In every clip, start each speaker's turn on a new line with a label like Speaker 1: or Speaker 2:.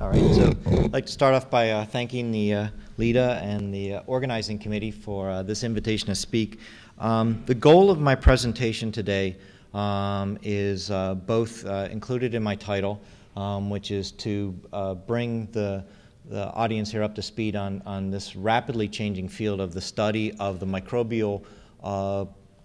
Speaker 1: All right, so I'd like to start off by uh, thanking the uh, LEDA and the uh, organizing committee for uh, this invitation to speak. Um, the goal of my presentation today um, is uh, both uh, included in my title, um, which is to bring the, the audience here up to speed on, on this rapidly changing field of the study of the microbial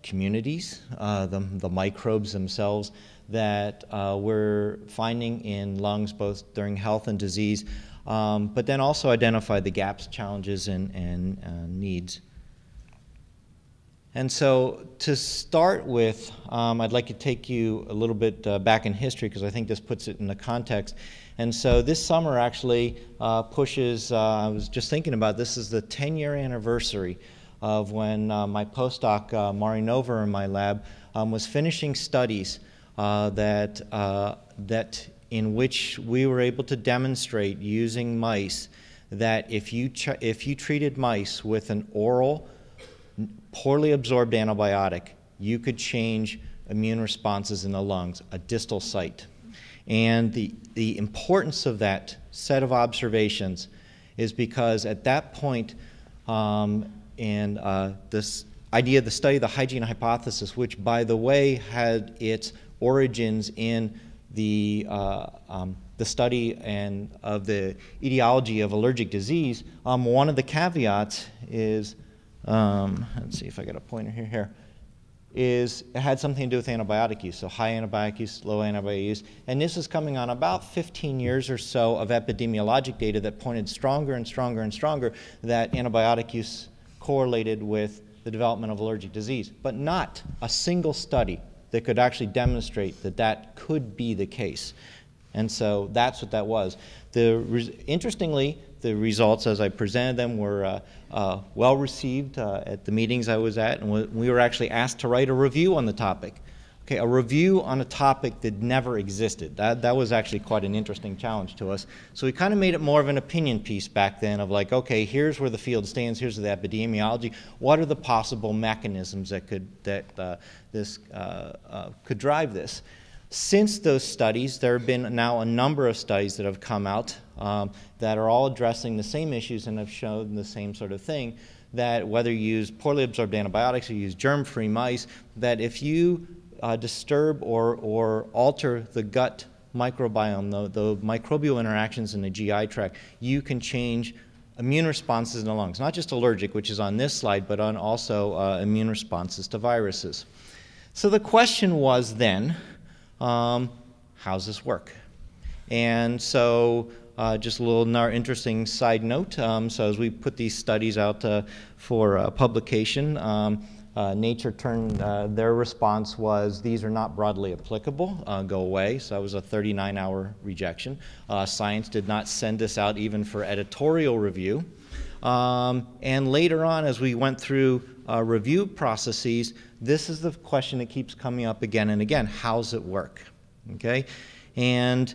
Speaker 1: communities, the, the microbes themselves, that uh, we're finding in lungs both during health and disease, um, but then also identify the gaps, challenges, and, and uh, needs. And so to start with, um, I'd like to take you a little bit uh, back in history because I think this puts it in the context. And so this summer actually uh, pushes, uh, I was just thinking about this is the 10 year anniversary of when uh, my postdoc, uh, Mari Nova in my lab, um, was finishing studies that, uh, that in which we were able to demonstrate using mice that if you, if you treated mice with an oral, poorly absorbed antibiotic, you could change immune responses in the lungs, a distal site. And the, the importance of that set of observations is because at that point, um, and uh, this idea of the study of the hygiene hypothesis, which by the way had its origins in the, uh, um, the study and of the etiology of allergic disease, um, one of the caveats is, um, let's see if I got a pointer here, here, is it had something to do with antibiotic use, so high antibiotic use, low antibiotic use. And this is coming on about 15 years or so of epidemiologic data that pointed stronger and stronger and stronger that antibiotic use correlated with the development of allergic disease, but not a single study that could actually demonstrate that that could be the case. And so that's what that was. The interestingly, the results as I presented them were uh, uh, well received uh, at the meetings I was at, and we were actually asked to write a review on the topic. Okay, a review on a topic that never existed. That, that was actually quite an interesting challenge to us. So we kind of made it more of an opinion piece back then of like, okay, here's where the field stands, here's the epidemiology. What are the possible mechanisms that could, that uh, this uh, uh, could drive this? Since those studies, there have been now a number of studies that have come out um, that are all addressing the same issues and have shown the same sort of thing that whether you use poorly absorbed antibiotics or you use germ-free mice, that if you uh, disturb or, or alter the gut microbiome, the, the microbial interactions in the GI tract, you can change immune responses in the lungs, not just allergic, which is on this slide, but on also uh, immune responses to viruses. So the question was then, um, how's this work? And so uh, just a little interesting side note. Um, so as we put these studies out uh, for uh, publication, um, uh, Nature turned, uh, their response was, these are not broadly applicable, uh, go away. So that was a 39 hour rejection. Uh, Science did not send this out even for editorial review. Um, and later on, as we went through uh, review processes, this is the question that keeps coming up again and again. How's it work? Okay? And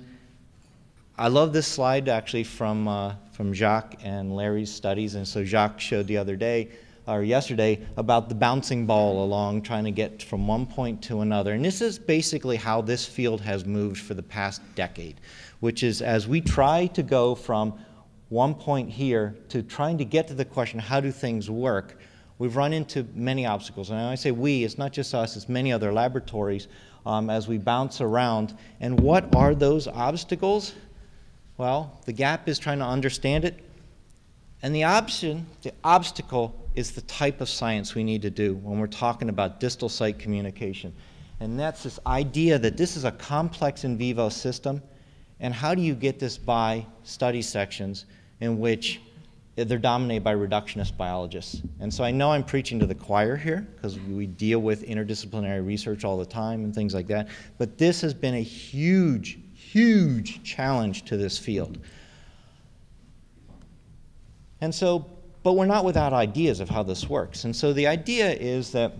Speaker 1: I love this slide actually from, uh, from Jacques and Larry's studies. And so Jacques showed the other day or yesterday about the bouncing ball along trying to get from one point to another. And this is basically how this field has moved for the past decade, which is as we try to go from one point here to trying to get to the question, how do things work, we've run into many obstacles. And I say we, it's not just us, it's many other laboratories um, as we bounce around. And what are those obstacles? Well, the gap is trying to understand it. And the option, the obstacle is the type of science we need to do when we're talking about distal site communication. And that's this idea that this is a complex in vivo system, and how do you get this by study sections in which they're dominated by reductionist biologists. And so I know I'm preaching to the choir here because we deal with interdisciplinary research all the time and things like that, but this has been a huge, huge challenge to this field. And so but we're not without ideas of how this works. And so the idea is that,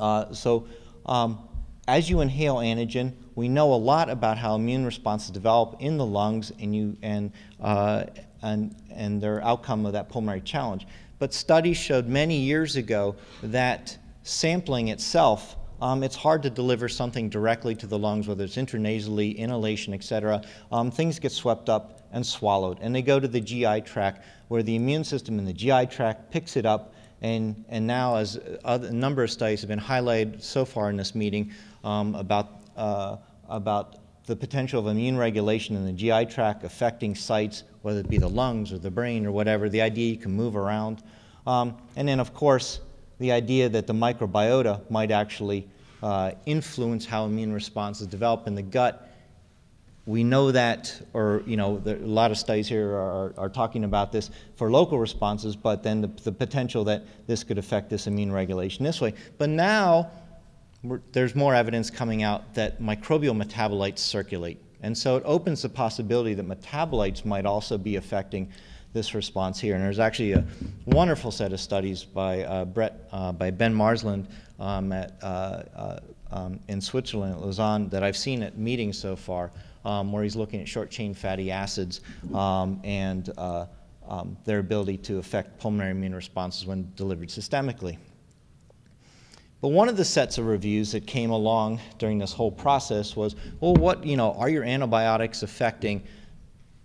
Speaker 1: uh, so um, as you inhale antigen, we know a lot about how immune responses develop in the lungs and, you, and, uh, and, and their outcome of that pulmonary challenge. But studies showed many years ago that sampling itself um, it's hard to deliver something directly to the lungs, whether it's intranasally, inhalation, et cetera. Um, things get swept up and swallowed, and they go to the GI tract, where the immune system in the GI tract picks it up, and, and now, as other, a number of studies have been highlighted so far in this meeting um, about, uh, about the potential of immune regulation in the GI tract affecting sites, whether it be the lungs or the brain or whatever, the idea you can move around. Um, and then, of course, the idea that the microbiota might actually uh, influence how immune responses develop in the gut. We know that, or you know, a lot of studies here are, are talking about this for local responses, but then the, the potential that this could affect this immune regulation this way. But now, there's more evidence coming out that microbial metabolites circulate. And so it opens the possibility that metabolites might also be affecting this response here. And there's actually a wonderful set of studies by uh, Brett, uh, by Ben Marsland um, at, uh, uh, um, in Switzerland, at Lausanne, that I've seen at meetings so far, um, where he's looking at short chain fatty acids um, and uh, um, their ability to affect pulmonary immune responses when delivered systemically. But one of the sets of reviews that came along during this whole process was, well, what, you know, are your antibiotics affecting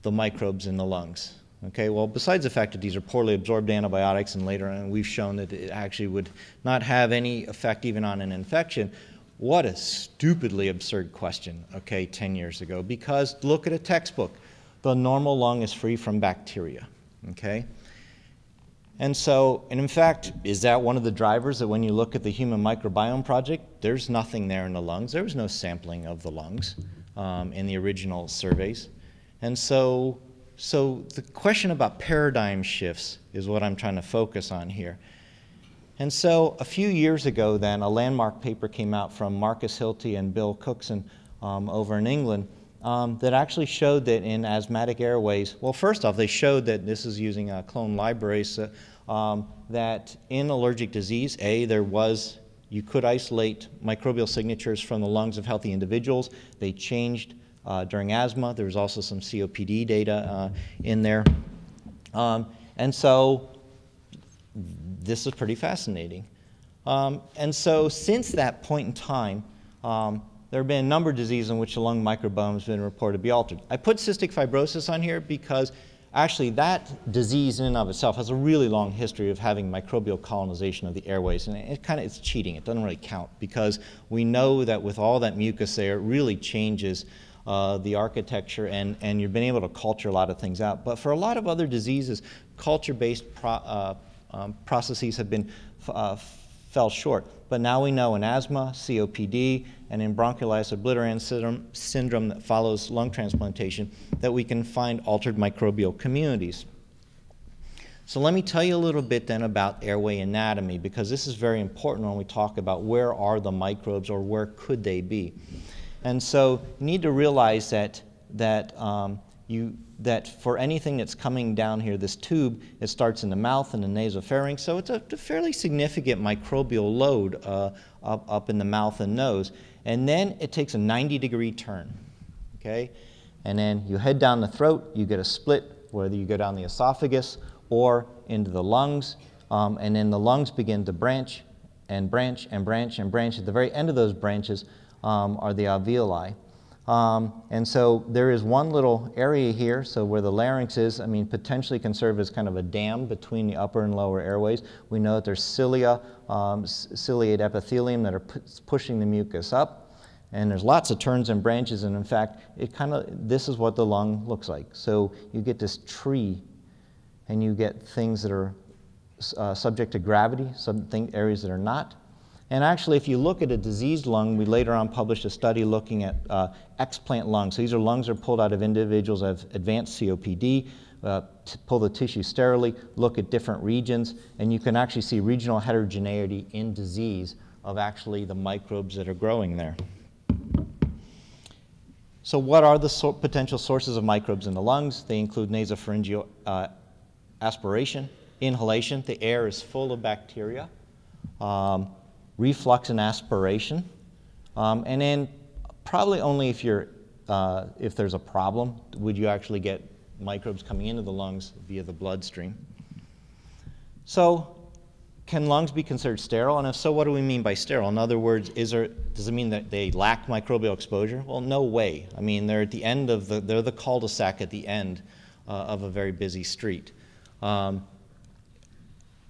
Speaker 1: the microbes in the lungs? Okay, well, besides the fact that these are poorly absorbed antibiotics, and later on we've shown that it actually would not have any effect even on an infection, what a stupidly absurd question, okay, 10 years ago. Because look at a textbook. The normal lung is free from bacteria, okay? And so, and in fact, is that one of the drivers that when you look at the Human Microbiome Project, there's nothing there in the lungs. There was no sampling of the lungs um, in the original surveys. And so so the question about paradigm shifts is what I'm trying to focus on here. And so a few years ago then, a landmark paper came out from Marcus Hilty and Bill Cookson um, over in England um, that actually showed that in asthmatic airways, well, first off, they showed that this is using a clone libraries, uh, um, that in allergic disease, A, there was, you could isolate microbial signatures from the lungs of healthy individuals. They changed uh, during asthma. There was also some COPD data uh, in there. Um, and so this is pretty fascinating. Um, and so since that point in time, um, there have been a number of diseases in which the lung microbiome has been reported to be altered. I put cystic fibrosis on here because actually that disease in and of itself has a really long history of having microbial colonization of the airways and it kind of it's cheating it doesn't really count because we know that with all that mucus there it really changes uh, the architecture, and, and you've been able to culture a lot of things out. But for a lot of other diseases, culture-based pro, uh, um, processes have been uh, fell short. But now we know in asthma, COPD, and in bronchiolitis obliterans syndrome, syndrome that follows lung transplantation that we can find altered microbial communities. So let me tell you a little bit then about airway anatomy because this is very important when we talk about where are the microbes or where could they be. And so you need to realize that, that, um, you, that for anything that's coming down here, this tube, it starts in the mouth and the nasopharynx, so it's a, a fairly significant microbial load uh, up, up in the mouth and nose. And then it takes a 90 degree turn, okay? And then you head down the throat, you get a split, whether you go down the esophagus or into the lungs, um, and then the lungs begin to branch and branch and branch and branch. At the very end of those branches, um, are the alveoli. Um, and so there is one little area here, so where the larynx is, I mean, potentially can serve as kind of a dam between the upper and lower airways. We know that there's cilia, um, ciliate epithelium that are pushing the mucus up. And there's lots of turns and branches, and in fact, it kind of, this is what the lung looks like. So you get this tree, and you get things that are uh, subject to gravity, some thing, areas that are not. And actually, if you look at a diseased lung, we later on published a study looking at uh, explant lungs. So these are lungs that are pulled out of individuals that have advanced COPD, uh, pull the tissue sterilely, look at different regions, and you can actually see regional heterogeneity in disease of actually the microbes that are growing there. So what are the so potential sources of microbes in the lungs? They include nasopharyngeal uh, aspiration, inhalation. The air is full of bacteria. Um, reflux and aspiration. Um, and then probably only if, you're, uh, if there's a problem would you actually get microbes coming into the lungs via the bloodstream. So can lungs be considered sterile? And if so, what do we mean by sterile? In other words, is there, does it mean that they lack microbial exposure? Well, no way. I mean, they're at the end of the, they're the cul-de-sac at the end uh, of a very busy street. Um,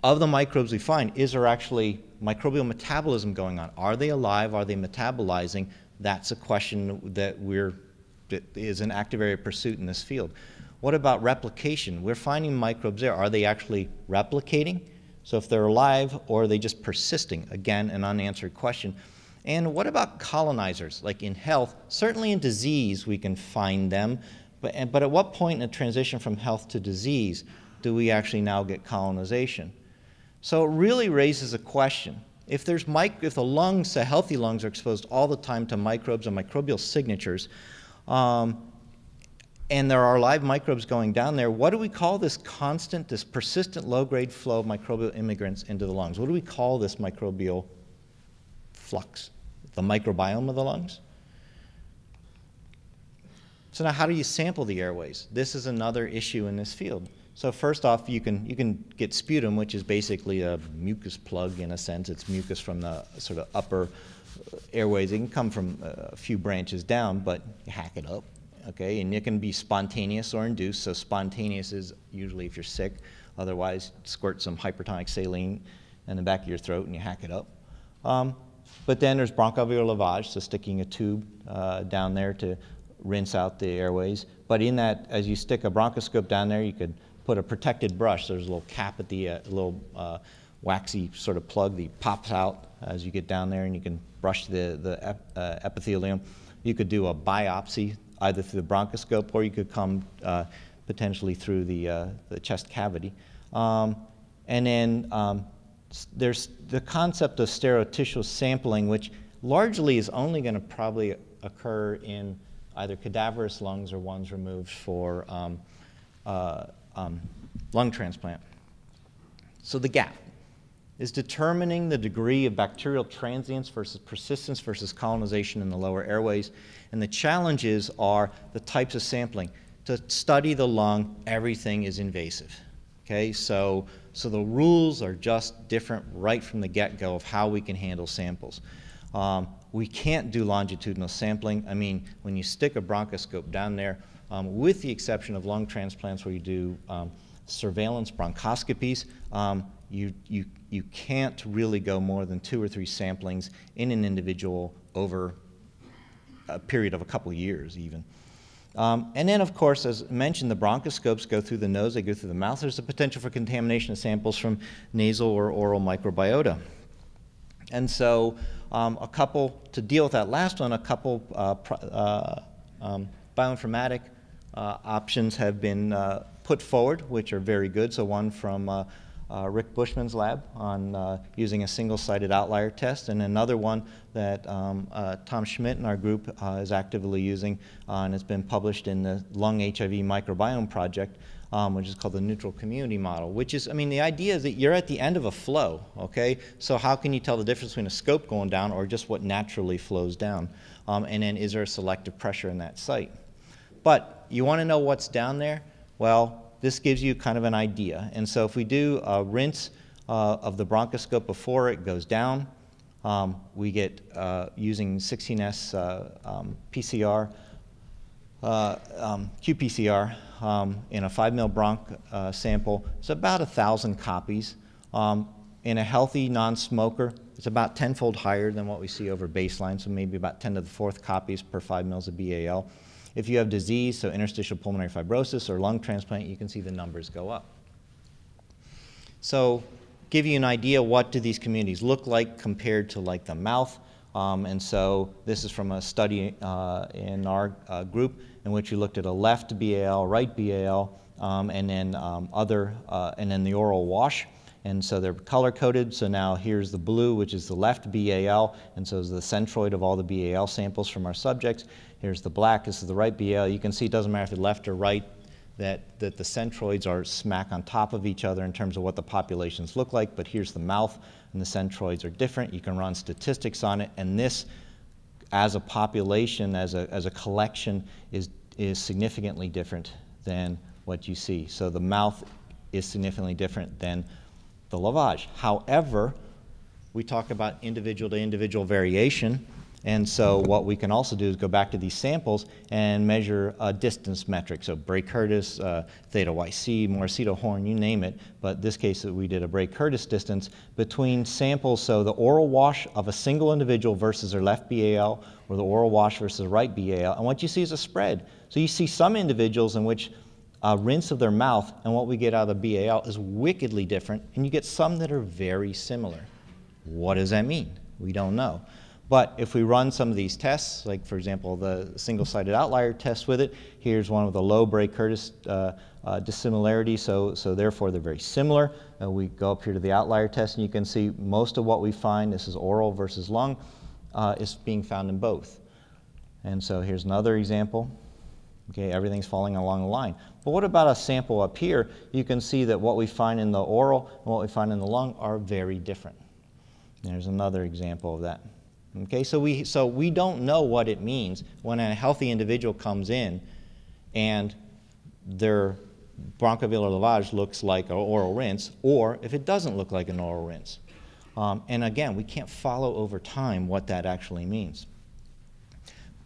Speaker 1: of the microbes we find, is there actually microbial metabolism going on? Are they alive? Are they metabolizing? That's a question that we're that is an active area of pursuit in this field. What about replication? We're finding microbes there. Are they actually replicating? So if they're alive or are they just persisting? Again, an unanswered question. And what about colonizers? Like in health, certainly in disease we can find them, but, but at what point in a transition from health to disease do we actually now get colonization? So it really raises a question. If, there's if the lungs, the healthy lungs, are exposed all the time to microbes and microbial signatures, um, and there are live microbes going down there, what do we call this constant, this persistent low-grade flow of microbial immigrants into the lungs? What do we call this microbial flux? The microbiome of the lungs? So now how do you sample the airways? This is another issue in this field. So first off, you can, you can get sputum, which is basically a mucus plug in a sense. It's mucus from the sort of upper airways. It can come from a few branches down, but you hack it up, okay? And it can be spontaneous or induced. So spontaneous is usually if you're sick. Otherwise, squirt some hypertonic saline in the back of your throat and you hack it up. Um, but then there's bronchoalveolar lavage, so sticking a tube uh, down there to rinse out the airways. But in that, as you stick a bronchoscope down there, you could put a protected brush. There's a little cap at the uh, little uh, waxy sort of plug that pops out as you get down there, and you can brush the, the ep, uh, epithelium. You could do a biopsy either through the bronchoscope or you could come uh, potentially through the, uh, the chest cavity. Um, and then um, there's the concept of stereotissue sampling, which largely is only going to probably occur in either cadaverous lungs or ones removed for um, uh, um, lung transplant. So the gap is determining the degree of bacterial transience versus persistence versus colonization in the lower airways. And the challenges are the types of sampling. To study the lung, everything is invasive. Okay, so, so the rules are just different right from the get-go of how we can handle samples. Um, we can't do longitudinal sampling. I mean, when you stick a bronchoscope down there, um, with the exception of lung transplants where you do um, surveillance bronchoscopies, um, you, you, you can't really go more than two or three samplings in an individual over a period of a couple of years even. Um, and then, of course, as mentioned, the bronchoscopes go through the nose, they go through the mouth. There's a potential for contamination of samples from nasal or oral microbiota. And so um, a couple, to deal with that last one, a couple uh, uh, um, bioinformatic options have been uh, put forward, which are very good. So one from uh, uh, Rick Bushman's lab on uh, using a single-sided outlier test, and another one that um, uh, Tom Schmidt and our group is actively using, and has been published in the Lung HIV Microbiome Project, um, which is called the neutral community model, which is, I mean, the idea is that you're at the end of a flow, okay? So how can you tell the difference between a scope going down or just what naturally flows down? Um, and then is there a selective pressure in that site? But you want to know what's down there? Well, this gives you kind of an idea. And so if we do a rinse uh, of the bronchoscope before it goes down, um, we get uh, using 16S uh, um, PCR, uh, um, qPCR um, in a 5 mil bronch uh, sample. It's about 1,000 copies. Um, in a healthy non-smoker, it's about tenfold higher than what we see over baseline, so maybe about 10 to the fourth copies per 5 mils of BAL. If you have disease, so interstitial pulmonary fibrosis or lung transplant, you can see the numbers go up. So give you an idea what do these communities look like compared to like the mouth. Um, and so this is from a study uh, in our uh, group in which we looked at a left BAL, right BAL, um, and then um, other, uh, and then the oral wash. And so they're color coded. So now here's the blue, which is the left BAL, and so is the centroid of all the BAL samples from our subjects. Here's the black, this is the right BL. You can see it doesn't matter if it's left or right, that, that the centroids are smack on top of each other in terms of what the populations look like, but here's the mouth, and the centroids are different. You can run statistics on it, and this, as a population, as a, as a collection, is, is significantly different than what you see. So the mouth is significantly different than the lavage. However, we talk about individual to individual variation, and so what we can also do is go back to these samples and measure a distance metric. So Bray-Curtis, uh, theta YC, Morosito horn, you name it. But this case we did a Bray-Curtis distance between samples. So the oral wash of a single individual versus their left BAL or the oral wash versus right BAL. And what you see is a spread. So you see some individuals in which a rinse of their mouth and what we get out of the BAL is wickedly different. And you get some that are very similar. What does that mean? We don't know. But if we run some of these tests, like for example the single-sided outlier test with it, here's one with a low Bray-Curtis uh, uh, dissimilarity, so, so therefore they're very similar. Uh, we go up here to the outlier test and you can see most of what we find, this is oral versus lung, uh, is being found in both. And so here's another example. Okay, everything's falling along the line. But what about a sample up here? You can see that what we find in the oral and what we find in the lung are very different. There's another example of that. Okay, so we, so we don't know what it means when a healthy individual comes in and their bronchoalveolar lavage looks like an oral rinse, or if it doesn't look like an oral rinse. Um, and again, we can't follow over time what that actually means.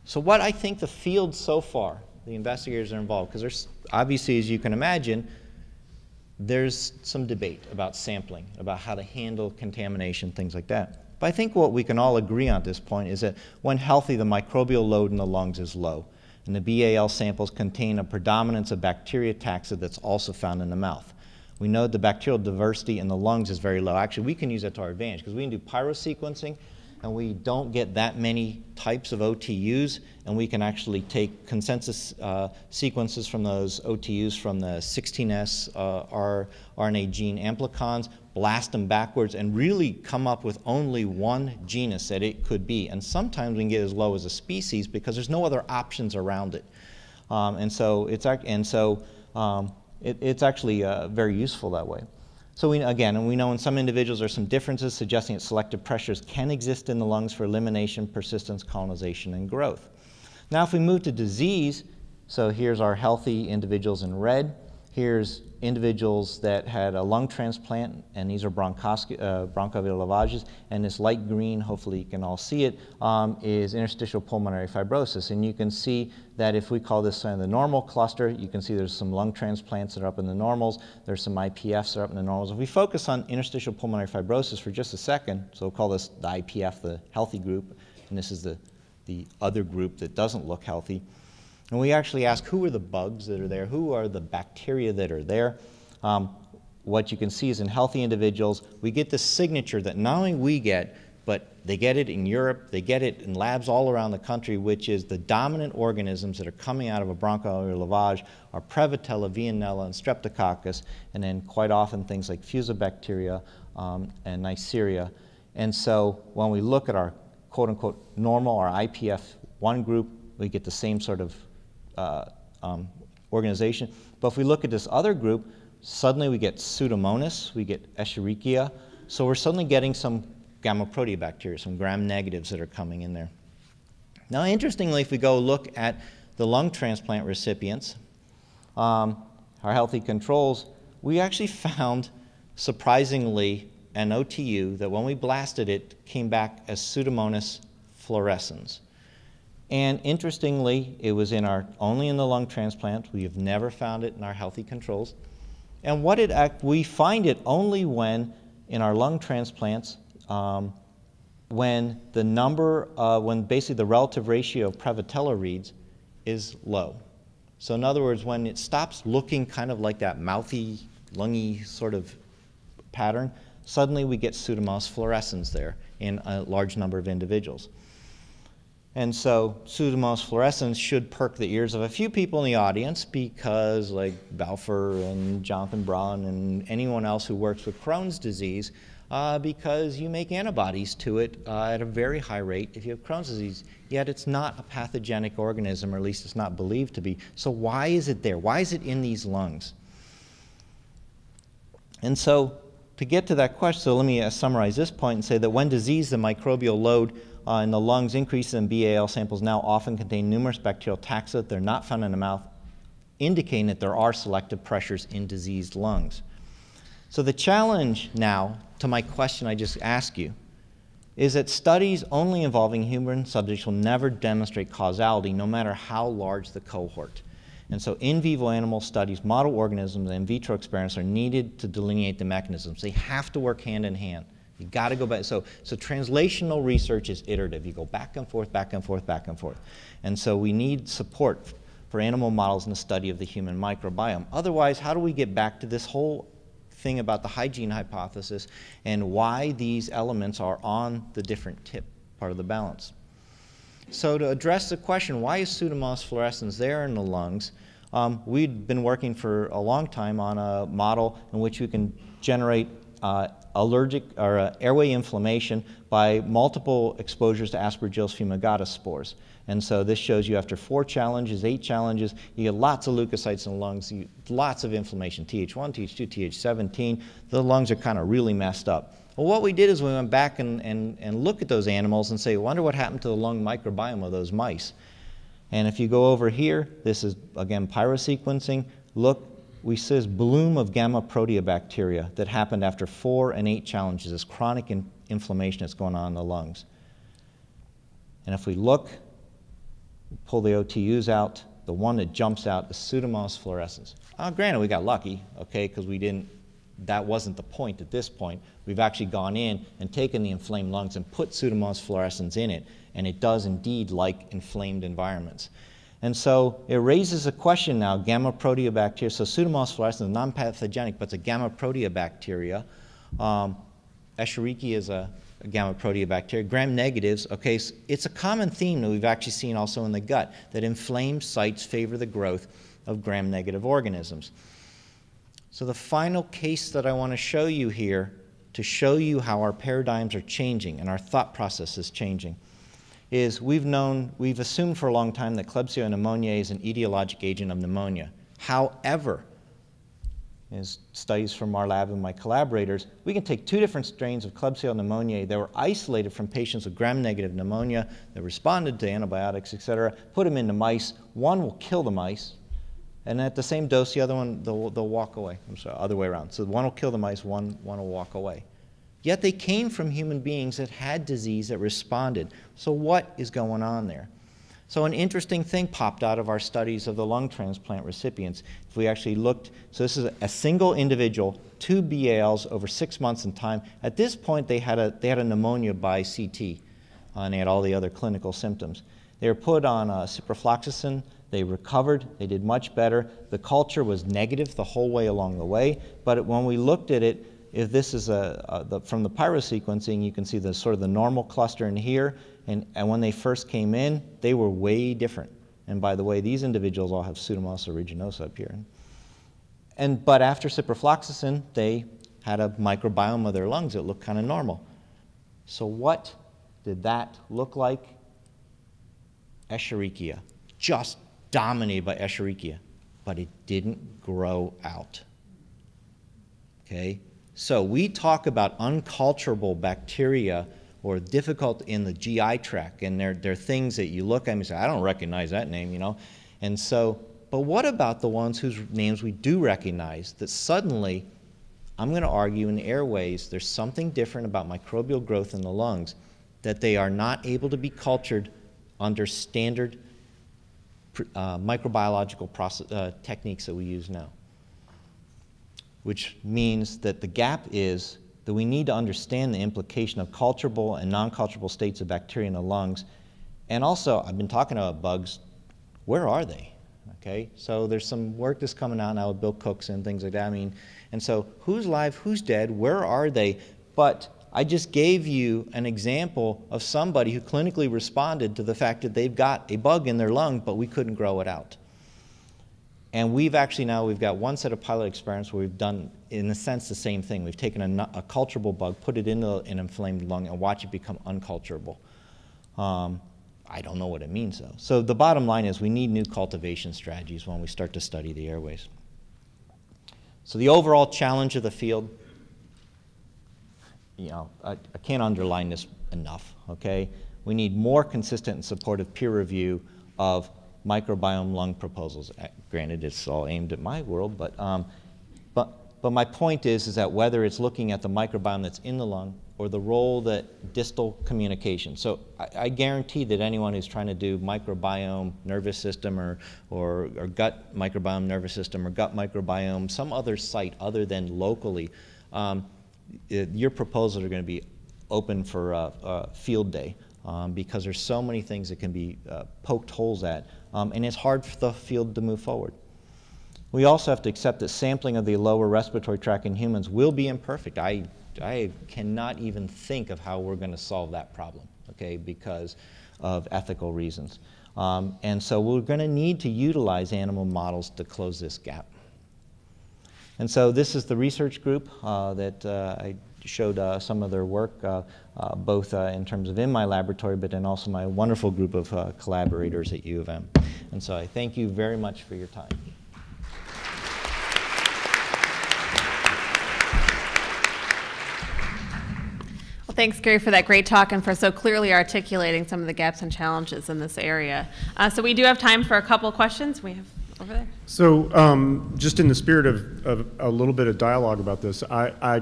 Speaker 1: So what I think the field so far, the investigators are involved, because there's obviously, as you can imagine, there's some debate about sampling, about how to handle contamination, things like that. But I think what we can all agree on at this point is that when healthy, the microbial load in the lungs is low. And the BAL samples contain a predominance of bacteria taxa that's also found in the mouth. We know the bacterial diversity in the lungs is very low. Actually, we can use that to our advantage because we can do pyrosequencing and we don't get that many types of OTUs, and we can actually take consensus uh, sequences from those OTUs from the 16S uh, RNA gene amplicons, blast them backwards, and really come up with only one genus that it could be. And sometimes we can get as low as a species because there's no other options around it. Um, and so it's, and so, um, it, it's actually uh, very useful that way. So we, again, and we know in some individuals there are some differences suggesting that selective pressures can exist in the lungs for elimination, persistence, colonization, and growth. Now if we move to disease, so here's our healthy individuals in red. Here's individuals that had a lung transplant, and these are uh, bronchoalveolar lavages, and this light green, hopefully you can all see it, um, is interstitial pulmonary fibrosis. And you can see that if we call this uh, the normal cluster, you can see there's some lung transplants that are up in the normals, there's some IPFs that are up in the normals. If we focus on interstitial pulmonary fibrosis for just a second, so we'll call this the IPF, the healthy group, and this is the, the other group that doesn't look healthy, and we actually ask who are the bugs that are there, who are the bacteria that are there. Um, what you can see is in healthy individuals, we get the signature that not only we get, but they get it in Europe, they get it in labs all around the country, which is the dominant organisms that are coming out of a bronchoalveolar lavage are Prevotella, Veillonella, and Streptococcus, and then quite often things like Fusobacteria um, and Neisseria. And so when we look at our quote-unquote normal, our IPF1 group, we get the same sort of uh, um, organization. But if we look at this other group, suddenly we get Pseudomonas, we get Escherichia. So we're suddenly getting some gamma proteobacteria, some gram negatives that are coming in there. Now, interestingly, if we go look at the lung transplant recipients, um, our healthy controls, we actually found, surprisingly, an OTU that when we blasted it came back as Pseudomonas fluorescens. And interestingly, it was in our, only in the lung transplant. We have never found it in our healthy controls. And what it act, we find it only when, in our lung transplants, um, when the number, uh, when basically the relative ratio of Prevotella reads is low. So in other words, when it stops looking kind of like that mouthy, lungy sort of pattern, suddenly we get Pseudomonas fluorescens there in a large number of individuals. And so Pseudomonas fluorescens should perk the ears of a few people in the audience because like Balfour and Jonathan Braun and anyone else who works with Crohn's disease uh, because you make antibodies to it uh, at a very high rate if you have Crohn's disease, yet it's not a pathogenic organism, or at least it's not believed to be. So why is it there? Why is it in these lungs? And so to get to that question, so let me uh, summarize this point and say that when disease, the microbial load uh, in the lungs, increases in BAL samples now often contain numerous bacterial taxa. That they're not found in the mouth, indicating that there are selective pressures in diseased lungs. So the challenge now to my question I just asked you is that studies only involving human subjects will never demonstrate causality no matter how large the cohort. And so in vivo animal studies, model organisms, and in vitro experiments are needed to delineate the mechanisms. They have to work hand in hand. You got to go back. So, so translational research is iterative. You go back and forth, back and forth, back and forth. And so we need support for animal models in the study of the human microbiome. Otherwise, how do we get back to this whole thing about the hygiene hypothesis and why these elements are on the different tip part of the balance? So to address the question, why is Pseudomonas fluorescens there in the lungs, um, we'd been working for a long time on a model in which we can generate uh, allergic or uh, airway inflammation by multiple exposures to Aspergillus fumigatus spores. And so this shows you after four challenges, eight challenges, you get lots of leukocytes in the lungs, you, lots of inflammation, Th1, Th2, Th17. The lungs are kind of really messed up. Well, what we did is we went back and, and, and look at those animals and say, wonder what happened to the lung microbiome of those mice. And if you go over here, this is, again, pyrosequencing. Look, we see this bloom of gamma proteobacteria that happened after four and eight challenges, this chronic in inflammation that's going on in the lungs. And if we look, pull the OTUs out, the one that jumps out is Pseudomonas fluorescens. Uh, granted, we got lucky, okay, because we didn't, that wasn't the point at this point. We've actually gone in and taken the inflamed lungs and put Pseudomonas fluorescens in it, and it does indeed like inflamed environments. And so it raises a question now, gamma proteobacteria, so Pseudomonas fluorescens is non-pathogenic, but it's a gamma proteobacteria. Um, Escherichia is a, a gamma proteobacteria. Gram negatives, okay, so it's a common theme that we've actually seen also in the gut, that inflamed sites favor the growth of gram-negative organisms. So the final case that I want to show you here to show you how our paradigms are changing and our thought process is changing is we've known, we've assumed for a long time that Klebsiella pneumoniae is an etiologic agent of pneumonia. However, as studies from our lab and my collaborators, we can take two different strains of Klebsiella pneumoniae that were isolated from patients with gram-negative pneumonia that responded to antibiotics, et cetera, put them into mice. One will kill the mice, and at the same dose, the other one, they'll, they'll walk away. I'm sorry, other way around. So one will kill the mice, one, one will walk away. Yet they came from human beings that had disease that responded. So what is going on there? So an interesting thing popped out of our studies of the lung transplant recipients. If we actually looked, so this is a single individual, two BALs over six months in time. At this point, they had a, they had a pneumonia by CT, uh, and they had all the other clinical symptoms. They were put on uh, ciprofloxacin. They recovered. They did much better. The culture was negative the whole way along the way, but when we looked at it, if this is a, a the, from the pyrosequencing, you can see the sort of the normal cluster in here, and, and when they first came in, they were way different. And by the way, these individuals all have Pseudomonas aeruginosa up here. And, but after ciprofloxacin, they had a microbiome of their lungs that looked kind of normal. So what did that look like? Escherichia, just dominated by Escherichia, but it didn't grow out. Okay? So we talk about unculturable bacteria or difficult in the GI tract, and they're, they're things that you look at and say, I don't recognize that name, you know. And so, but what about the ones whose names we do recognize that suddenly, I'm going to argue in the airways, there's something different about microbial growth in the lungs that they are not able to be cultured under standard uh, microbiological process, uh, techniques that we use now which means that the gap is that we need to understand the implication of culturable and non-culturable states of bacteria in the lungs. And also, I've been talking about bugs. Where are they? Okay, so there's some work that's coming out now with Bill Cooks and things like that. I mean, and so who's live, who's dead, where are they? But I just gave you an example of somebody who clinically responded to the fact that they've got a bug in their lung, but we couldn't grow it out. And we've actually now, we've got one set of pilot experiments where we've done, in a sense, the same thing. We've taken a, a culturable bug, put it into an inflamed lung, and watch it become unculturable. Um, I don't know what it means, though. So the bottom line is we need new cultivation strategies when we start to study the airways. So the overall challenge of the field, you know, I, I can't underline this enough, okay? We need more consistent and supportive peer review of microbiome lung proposals. Uh, granted, it's all aimed at my world, but, um, but but my point is, is that whether it's looking at the microbiome that's in the lung or the role that distal communication. So I, I, guarantee that anyone who's trying to do microbiome nervous system or, or, or, gut microbiome nervous system or gut microbiome, some other site other than locally, um, it, your proposals are going to be open for uh, uh, field day um, because there's so many things that can be uh, poked holes at, um, and it's hard for the field to move forward. We also have to accept that sampling of the lower respiratory tract in humans will be imperfect. I, I cannot even think of how we're going to solve that problem, okay, because of ethical reasons. Um, and so we're going to need to utilize animal models to close this gap. And so this is the research group uh, that uh, I showed uh, some of their work, uh, uh, both uh, in terms of in my laboratory, but then also my wonderful group of collaborators at U of M. And so I thank you very much for your time.
Speaker 2: Well, thanks, Gary, for that great talk and for so clearly articulating some of the gaps and challenges in this area. Uh, so we do have time for a couple questions. We have over there.
Speaker 3: So um, just in the spirit of, of, a little bit of dialogue about this, I, I,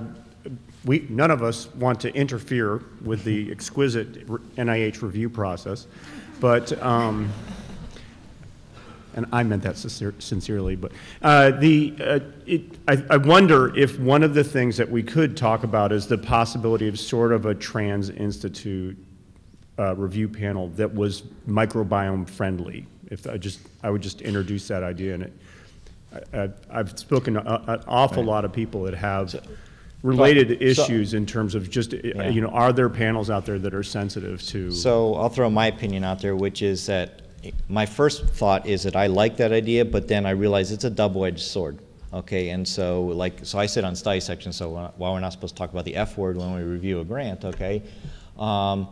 Speaker 3: we, none of us want to interfere with the exquisite NIH review process, but um, and I meant that sincerely, but uh, the, uh, it, I, I, wonder if one of the things that we could talk about is the possibility of sort of a trans institute uh, review panel that was microbiome friendly. If I just, I would just introduce that idea in it. I, have spoken to an awful right. lot of people that have so, related issues in terms of just, yeah. you know, are there panels out there that are sensitive to?
Speaker 1: So I'll throw my opinion out there, which is that my first thought is that I like that idea, but then I realize it's a double-edged sword. Okay, and so like, so I sit on study section, so while we're not supposed to talk about the F word when we review a grant, okay, um,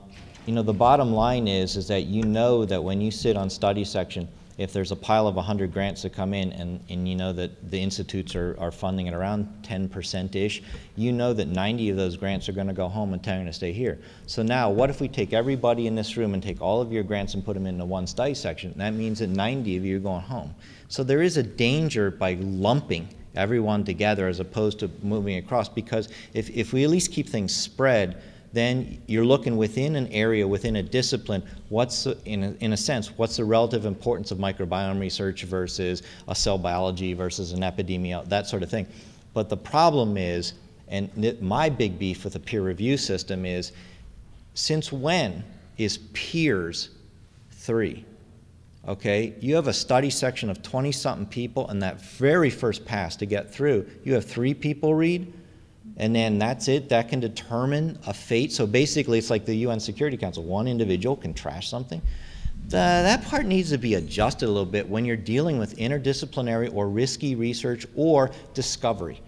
Speaker 1: you know, the bottom line is, is that you know that when you sit on study section, if there's a pile of 100 grants that come in and, and you know that the institutes are, are funding at around 10%-ish, you know that 90 of those grants are going to go home and 10 are going to stay here. So now what if we take everybody in this room and take all of your grants and put them into one study section? That means that 90 of you are going home. So there is a danger by lumping everyone together as opposed to moving across because if, if we at least keep things spread, then you're looking within an area, within a discipline, what's, in a, in a sense, what's the relative importance of microbiome research versus a cell biology versus an epidemiology, that sort of thing. But the problem is, and my big beef with the peer review system is, since when is peers three? Okay, you have a study section of 20 something people, and that very first pass to get through, you have three people read, and then that's it. That can determine a fate. So basically, it's like the UN Security Council. One individual can trash something. The, that part needs to be adjusted a little bit when you're dealing with interdisciplinary or risky research or discovery.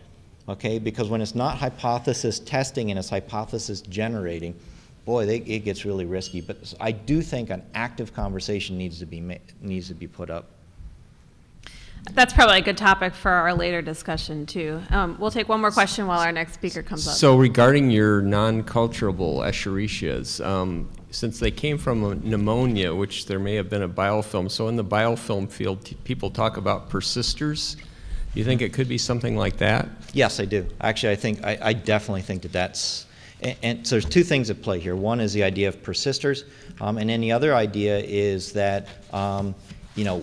Speaker 1: Okay, because when it's not hypothesis testing and it's hypothesis generating, boy, they, it gets really risky. But I do think an active conversation needs to be needs to be put up.
Speaker 2: That's probably a good topic for our later discussion too. Um, we'll take one more question while our next speaker comes up.
Speaker 4: So regarding your non-culturable Escherichias, um, since they came from pneumonia, which there may have been a biofilm, so in the biofilm field, people talk about persisters. Do you think it could be something like that?
Speaker 1: Yes, I do. Actually, I think I, I definitely think that that's and, and, so there's two things at play here. One is the idea of persisters, um, and then the other idea is that um, you know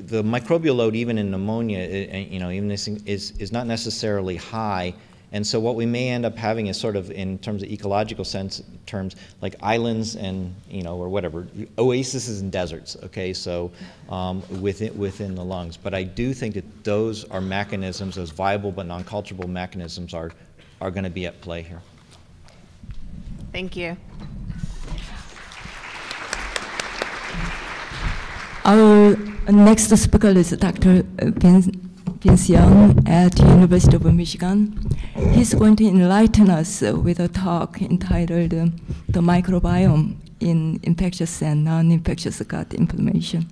Speaker 1: the microbial load, even in pneumonia, you know, even this is, is not necessarily high. And so what we may end up having is sort of, in terms of ecological sense terms, like islands and, you know, or whatever, oases and deserts, okay, so um, within, within the lungs. But I do think that those are mechanisms, those viable but non-culturable mechanisms are, are going to be at play here.
Speaker 2: Thank you.
Speaker 5: Our uh, next speaker is Dr. Vince Young at the University of Michigan. He's going to enlighten us with a talk entitled uh, The Microbiome in Infectious and Non-Infectious Gut Inflammation.